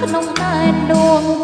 ក្នុងដែនដួង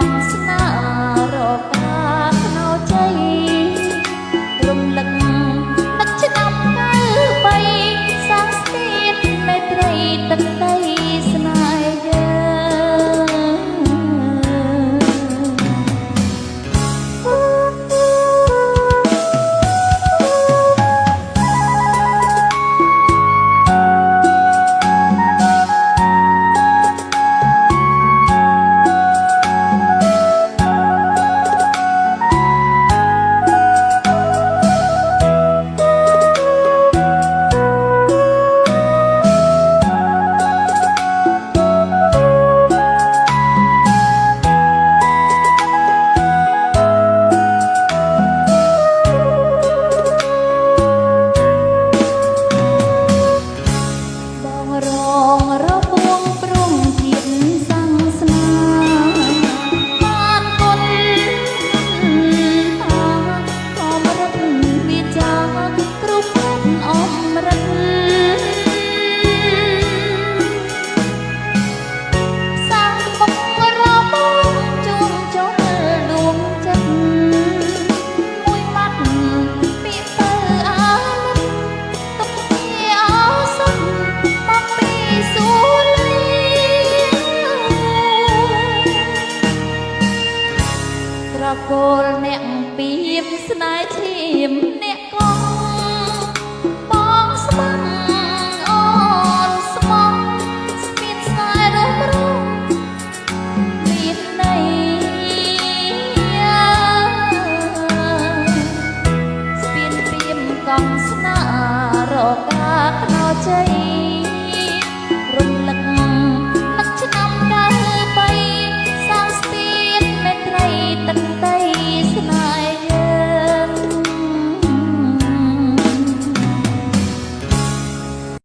songs គោលអ្នកពីមស្នេហ៍ឈាមអ្នកកងបងស្មងអូនស្មងស្មានស្នេហ៍រំរងមានន័យស្មានពីមកងស្នារកាខ្នោជ័យទឹក